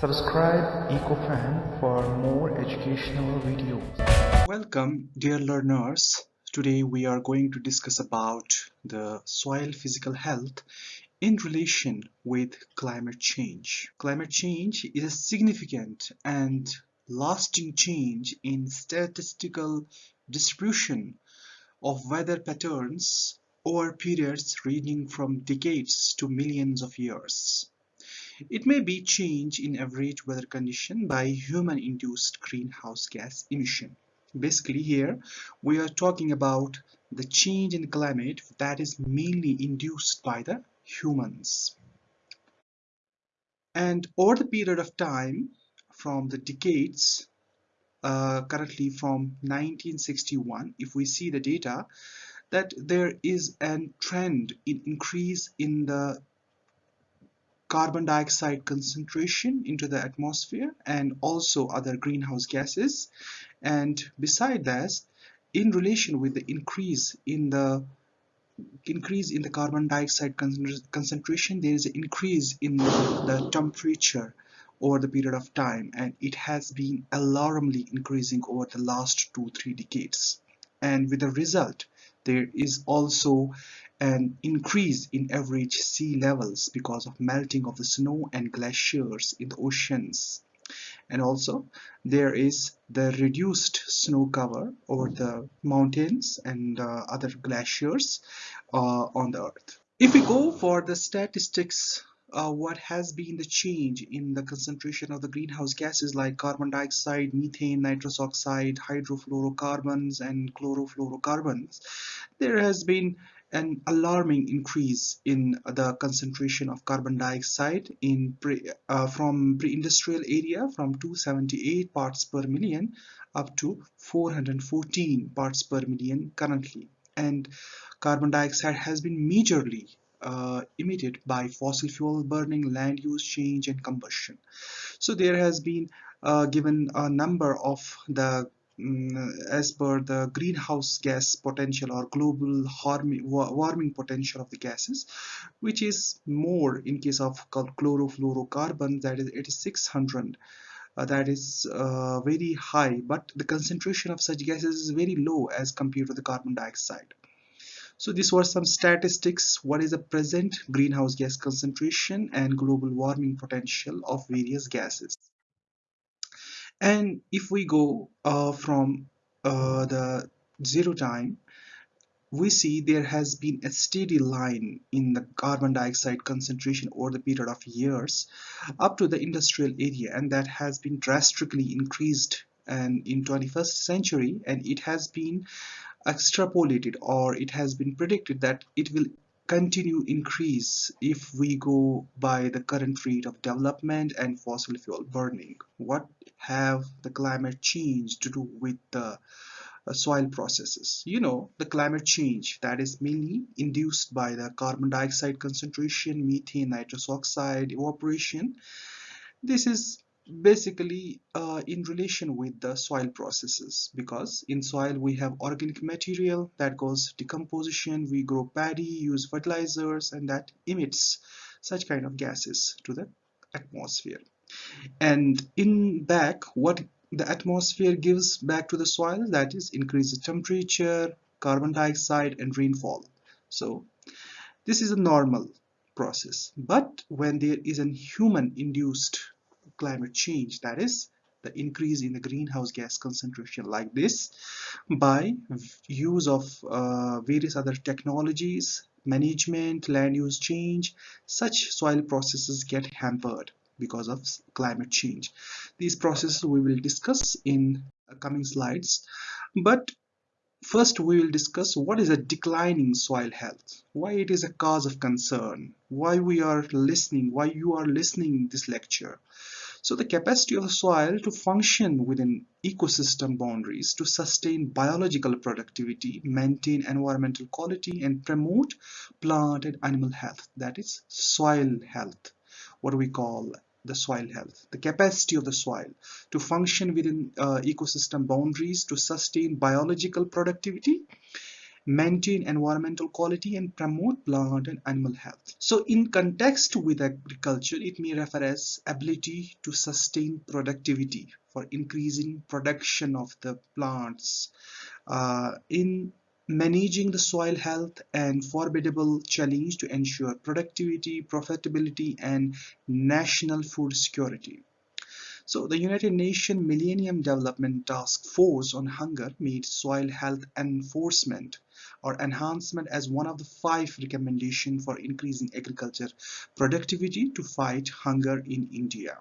Subscribe EcoFan for more educational videos. Welcome dear learners. Today we are going to discuss about the soil physical health in relation with climate change. Climate change is a significant and lasting change in statistical distribution of weather patterns over periods ranging from decades to millions of years. It may be change in average weather condition by human-induced greenhouse gas emission. Basically here we are talking about the change in climate that is mainly induced by the humans. And over the period of time from the decades uh, currently from 1961 if we see the data that there is a trend in increase in the carbon dioxide concentration into the atmosphere and also other greenhouse gases. And beside that in relation with the increase in the increase in the carbon dioxide concentration there is an increase in the temperature over the period of time. And it has been alarmingly increasing over the last two three decades. And with the result there is also an increase in average sea levels because of melting of the snow and glaciers in the oceans and also there is the reduced snow cover over the mountains and uh, other glaciers uh, on the earth if we go for the statistics uh, what has been the change in the concentration of the greenhouse gases like carbon dioxide, methane, nitrous oxide, hydrofluorocarbons and chlorofluorocarbons. There has been an alarming increase in the concentration of carbon dioxide in pre, uh, from pre-industrial area from 278 parts per million up to 414 parts per million currently and carbon dioxide has been majorly uh, emitted by fossil fuel burning, land use change and combustion. So there has been uh, given a number of the as per the greenhouse gas potential or global warming potential of the gases which is more in case of chlorofluorocarbons that is it is 600 uh, that is uh, very high but the concentration of such gases is very low as compared to the carbon dioxide so these were some statistics. What is the present greenhouse gas concentration and global warming potential of various gases? And if we go uh, from uh, the zero time, we see there has been a steady line in the carbon dioxide concentration over the period of years up to the industrial area and that has been drastically increased and in 21st century and it has been extrapolated or it has been predicted that it will continue increase if we go by the current rate of development and fossil fuel burning. What have the climate change to do with the uh, soil processes? You know the climate change that is mainly induced by the carbon dioxide concentration methane nitrous oxide evaporation. This is basically uh, in relation with the soil processes because in soil we have organic material that goes decomposition we grow paddy use fertilizers and that emits such kind of gases to the atmosphere. And in back what the atmosphere gives back to the soil that is increased temperature carbon dioxide and rainfall. So this is a normal process. But when there is a human induced climate change that is the increase in the greenhouse gas concentration like this by use of uh, various other technologies management land use change such soil processes get hampered because of climate change these processes we will discuss in coming slides but First, we will discuss what is a declining soil health, why it is a cause of concern, why we are listening, why you are listening this lecture. So the capacity of the soil to function within ecosystem boundaries to sustain biological productivity, maintain environmental quality and promote plant and animal health that is soil health what we call the soil health the capacity of the soil to function within uh, ecosystem boundaries to sustain biological productivity maintain environmental quality and promote plant and animal health. So in context with agriculture, it may refer as ability to sustain productivity for increasing production of the plants. Uh, in managing the soil health and formidable challenge to ensure productivity, profitability and national food security. So the United Nations Millennium Development Task Force on Hunger made soil health enforcement or enhancement as one of the five recommendations for increasing agriculture productivity to fight hunger in India.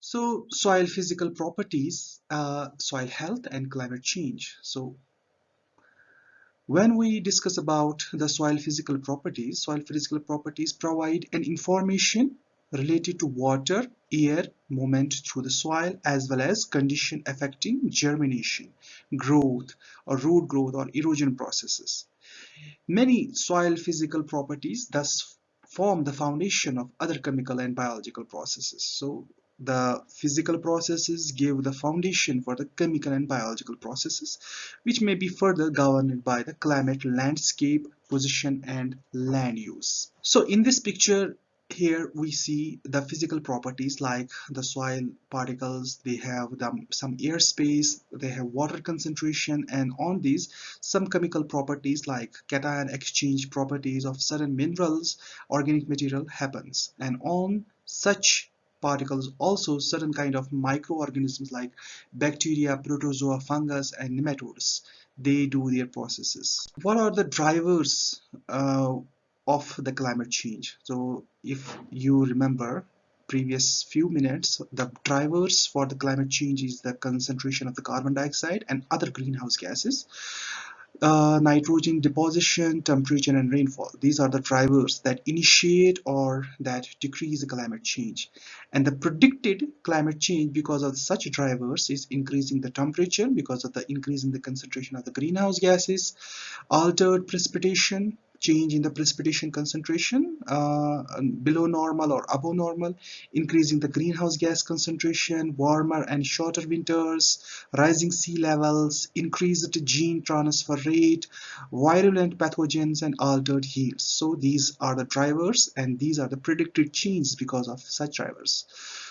So soil physical properties, uh, soil health and climate change. So when we discuss about the soil physical properties, soil physical properties provide an information related to water, air, movement through the soil as well as condition affecting germination, growth or root growth or erosion processes. Many soil physical properties thus form the foundation of other chemical and biological processes. So the physical processes give the foundation for the chemical and biological processes which may be further governed by the climate landscape position and land use so in this picture here we see the physical properties like the soil particles they have the, some airspace they have water concentration and on these some chemical properties like cation exchange properties of certain minerals organic material happens. And on such particles also certain kind of microorganisms like bacteria protozoa fungus and nematodes they do their processes. What are the drivers uh, of the climate change so if you remember previous few minutes the drivers for the climate change is the concentration of the carbon dioxide and other greenhouse gases uh, nitrogen deposition, temperature and rainfall. These are the drivers that initiate or that decrease the climate change. And the predicted climate change because of such drivers is increasing the temperature because of the increase in the concentration of the greenhouse gases, altered precipitation, change in the precipitation concentration uh, below normal or above normal, increasing the greenhouse gas concentration, warmer and shorter winters, rising sea levels, increased gene transfer rate, virulent pathogens and altered yields. So these are the drivers and these are the predicted changes because of such drivers.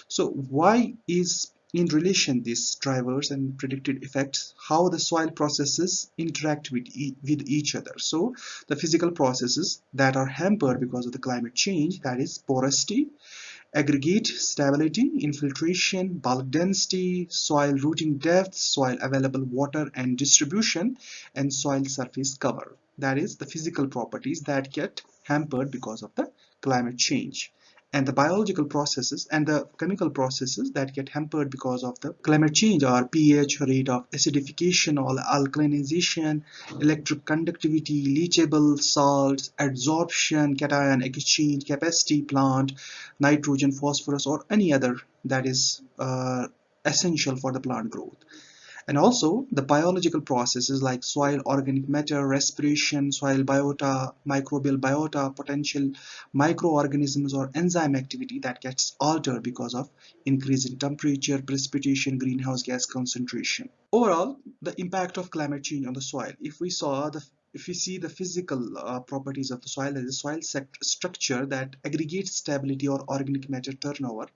So why is in relation these drivers and predicted effects how the soil processes interact with, e with each other. So the physical processes that are hampered because of the climate change that is porosity aggregate stability infiltration bulk density soil rooting depth soil available water and distribution and soil surface cover. That is the physical properties that get hampered because of the climate change and the biological processes and the chemical processes that get hampered because of the climate change or pH, rate of acidification or alkalinization, electric conductivity, leachable salts, absorption, cation exchange, capacity plant, nitrogen, phosphorus or any other that is uh, essential for the plant growth and also the biological processes like soil organic matter respiration soil biota microbial biota potential microorganisms or enzyme activity that gets altered because of increase in temperature precipitation greenhouse gas concentration. Overall the impact of climate change on the soil. If we saw the if we see the physical uh, properties of the soil as a soil structure that aggregates stability or organic matter turnover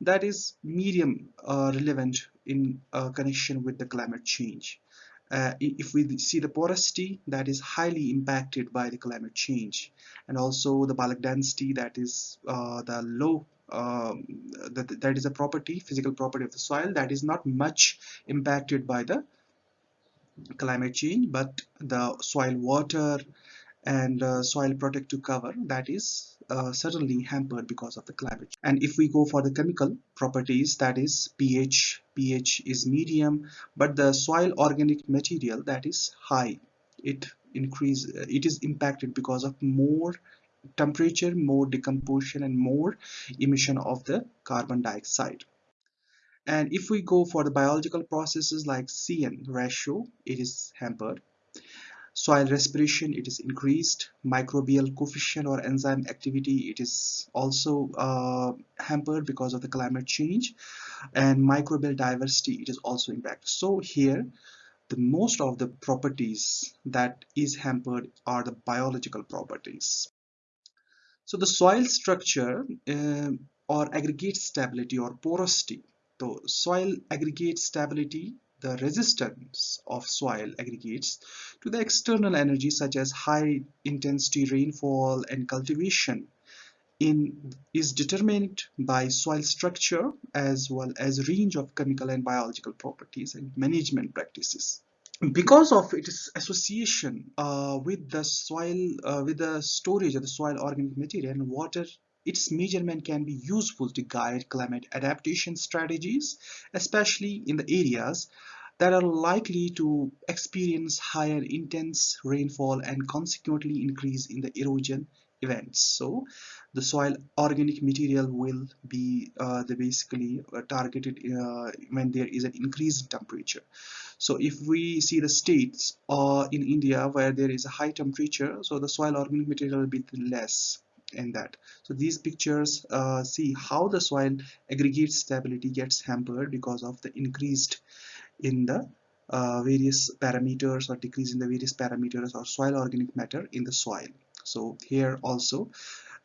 that is medium uh, relevant in uh, connection with the climate change. Uh, if we see the porosity that is highly impacted by the climate change and also the bulk density that is uh, the low um, that, that is a property physical property of the soil that is not much impacted by the climate change but the soil water and uh, soil protective cover that is uh, certainly hampered because of the climate. And if we go for the chemical properties that is pH pH is medium but the soil organic material that is high it increase it is impacted because of more temperature more decomposition and more emission of the carbon dioxide. And if we go for the biological processes like CN ratio it is hampered soil respiration it is increased. Microbial coefficient or enzyme activity it is also uh, hampered because of the climate change. And microbial diversity it is also impacted so here the most of the properties that is hampered are the biological properties. So the soil structure uh, or aggregate stability or porosity. So soil aggregate stability the resistance of soil aggregates to the external energy such as high intensity rainfall and cultivation in is determined by soil structure as well as range of chemical and biological properties and management practices. Because of its association uh, with the soil uh, with the storage of the soil organic material and water its measurement can be useful to guide climate adaptation strategies especially in the areas that are likely to experience higher intense rainfall and consequently increase in the erosion events. So the soil organic material will be uh, the basically uh, targeted uh, when there is an increase in temperature. So if we see the states uh, in India where there is a high temperature so the soil organic material will be less in that so these pictures uh, see how the soil aggregate stability gets hampered because of the increased in the uh, various parameters or decrease in the various parameters or soil organic matter in the soil so here also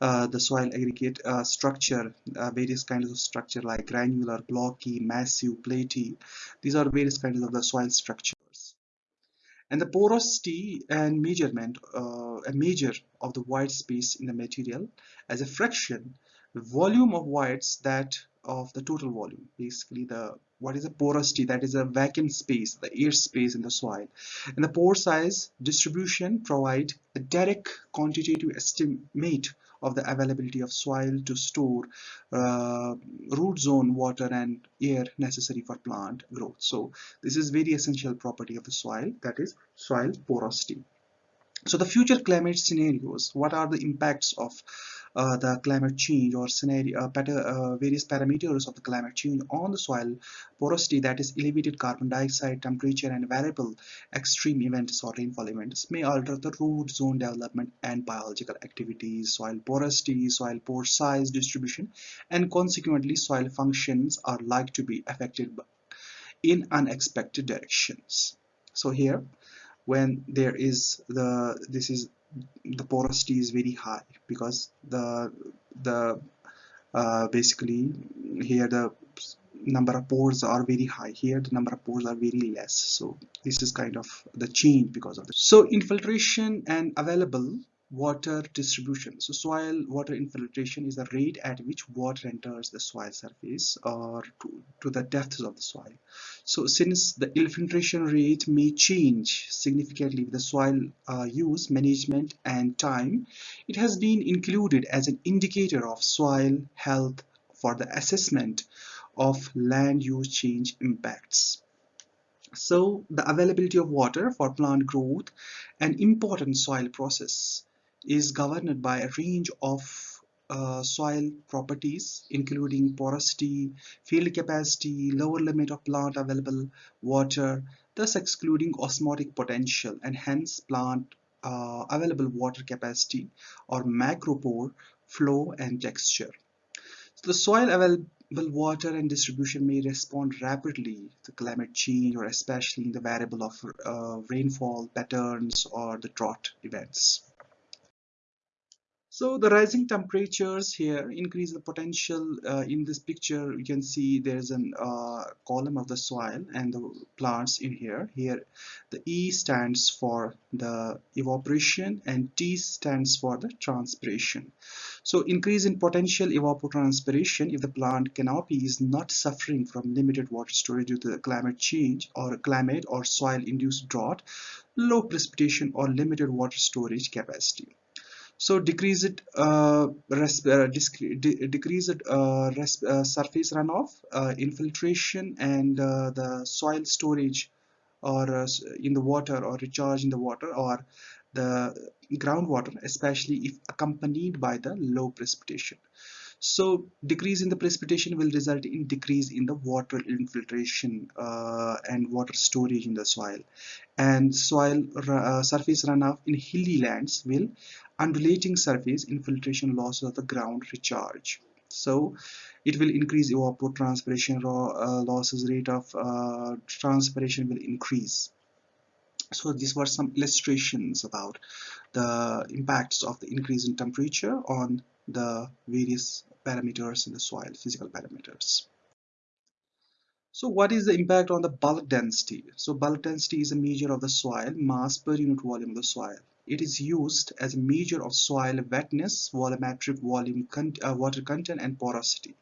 uh, the soil aggregate uh, structure, uh, various kinds of structure like granular, blocky, massive, platy. These are various kinds of the soil structures. And the porosity and measurement, uh, a measure of the void space in the material as a fraction, volume of voids that of the total volume basically the what is a porosity that is a vacant space the air space in the soil. And the pore size distribution provide a direct quantitative estimate of the availability of soil to store uh, root zone water and air necessary for plant growth. So this is very essential property of the soil that is soil porosity. So the future climate scenarios what are the impacts of the climate change or scenario uh, uh, various parameters of the climate change on the soil porosity that is elevated carbon dioxide temperature and variable extreme events or rainfall events may alter the root zone development and biological activities. Soil porosity soil pore size distribution and consequently soil functions are like to be affected in unexpected directions. So here when there is the this is the porosity is very high because the the uh, basically here the number of pores are very high. Here the number of pores are very less. So this is kind of the change because of this so infiltration and available water distribution. So soil water infiltration is the rate at which water enters the soil surface or to, to the depths of the soil. So since the infiltration rate may change significantly with the soil uh, use management and time it has been included as an indicator of soil health for the assessment of land use change impacts. So the availability of water for plant growth an important soil process is governed by a range of uh, soil properties including porosity, field capacity, lower limit of plant available water, thus excluding osmotic potential and hence plant uh, available water capacity or macropore flow and texture. So the soil available water and distribution may respond rapidly to climate change or especially in the variable of uh, rainfall patterns or the drought events. So the rising temperatures here increase the potential uh, in this picture. You can see there's a uh, column of the soil and the plants in here. Here the E stands for the evaporation and T stands for the transpiration. So increase in potential evapotranspiration if the plant canopy is not suffering from limited water storage due to the climate change or climate or soil induced drought low precipitation or limited water storage capacity so decreased uh, uh, decreased uh, uh, surface runoff, infiltration, and the soil storage, or in the water, or recharge in the water, or the groundwater, especially if accompanied by the low precipitation. So decrease in the precipitation will result in decrease in the water infiltration uh, and water storage in the soil. And soil uh, surface runoff in hilly lands will undulating surface infiltration losses of the ground recharge. So it will increase evapotranspiration uh, losses rate of uh, transpiration will increase. So these were some illustrations about the impacts of the increase in temperature on the various parameters in the soil physical parameters. So what is the impact on the bulk density? So bulk density is a measure of the soil mass per unit volume of the soil it is used as a measure of soil wetness volumetric volume uh, water content and porosity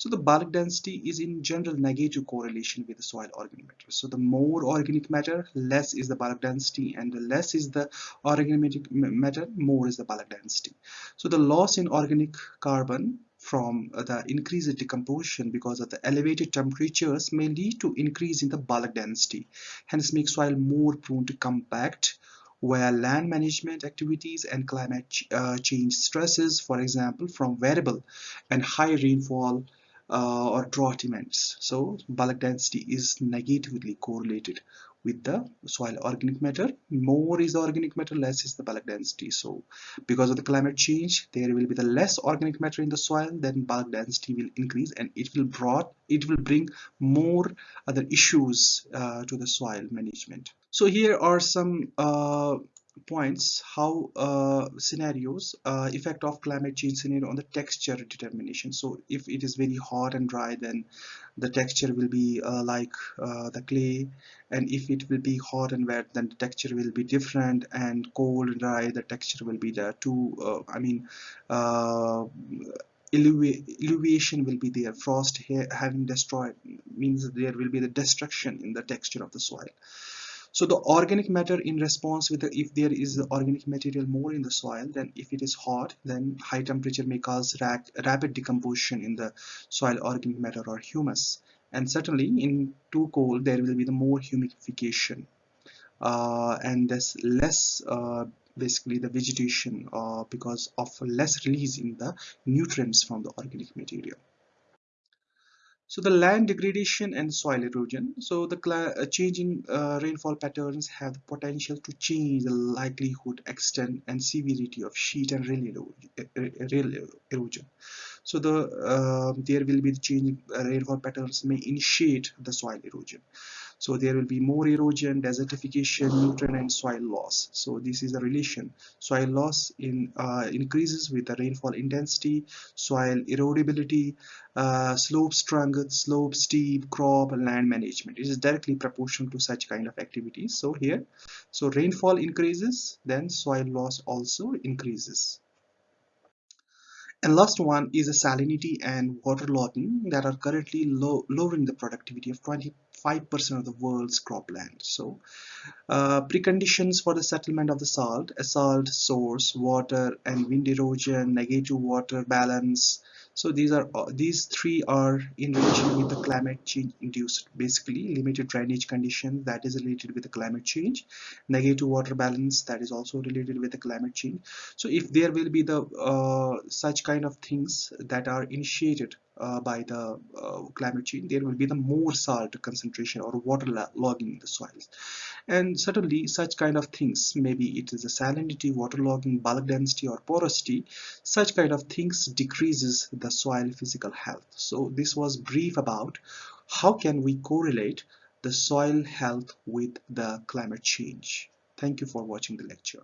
so the bulk density is in general negative correlation with the soil organic matter. So the more organic matter, less is the bulk density and the less is the organic matter, more is the bulk density. So the loss in organic carbon from the increased decomposition because of the elevated temperatures may lead to increase in the bulk density hence make soil more prone to compact where land management activities and climate ch uh, change stresses for example from variable and high rainfall uh, or drought events. So bulk density is negatively correlated with the soil organic matter. More is the organic matter, less is the bulk density. So because of the climate change, there will be the less organic matter in the soil, then bulk density will increase and it will brought it will bring more other issues uh, to the soil management. So here are some uh, points how uh, scenarios uh, effect of climate change scenario on the texture determination. So if it is very hot and dry then the texture will be uh, like uh, the clay. And if it will be hot and wet then the texture will be different. And cold and dry the texture will be there too uh, I mean uh, elevation will be there. Frost heaving destroyed means there will be the destruction in the texture of the soil so the organic matter in response with the, if there is the organic material more in the soil then if it is hot then high temperature may cause rapid decomposition in the soil organic matter or humus. And certainly in too cold there will be the more humidification uh, and there's less uh, basically the vegetation uh, because of less release in the nutrients from the organic material so the land degradation and soil erosion. So the uh, changing uh, rainfall patterns have the potential to change the likelihood, extent, and severity of sheet and rill erosion. So the uh, there will be the changing uh, rainfall patterns may initiate the soil erosion so there will be more erosion desertification nutrient and soil loss. So this is the relation. Soil loss in uh, increases with the rainfall intensity soil erodibility uh, slope strength slope steep crop and land management. It is directly proportional to such kind of activities. So here so rainfall increases then soil loss also increases. And last one is a salinity and water waterlogging that are currently low, lowering the productivity of 25% of the world's cropland. So uh, preconditions for the settlement of the salt, a salt source, water and wind erosion, negative water balance, so these are uh, these three are in relation with the climate change induced basically limited drainage condition that is related with the climate change. Negative water balance that is also related with the climate change. So if there will be the uh, such kind of things that are initiated uh, by the uh, climate change there will be the more salt concentration or water logging in the soils. And certainly such kind of things maybe it is a salinity waterlogging bulk density or porosity such kind of things decreases the soil physical health. So this was brief about how can we correlate the soil health with the climate change. Thank you for watching the lecture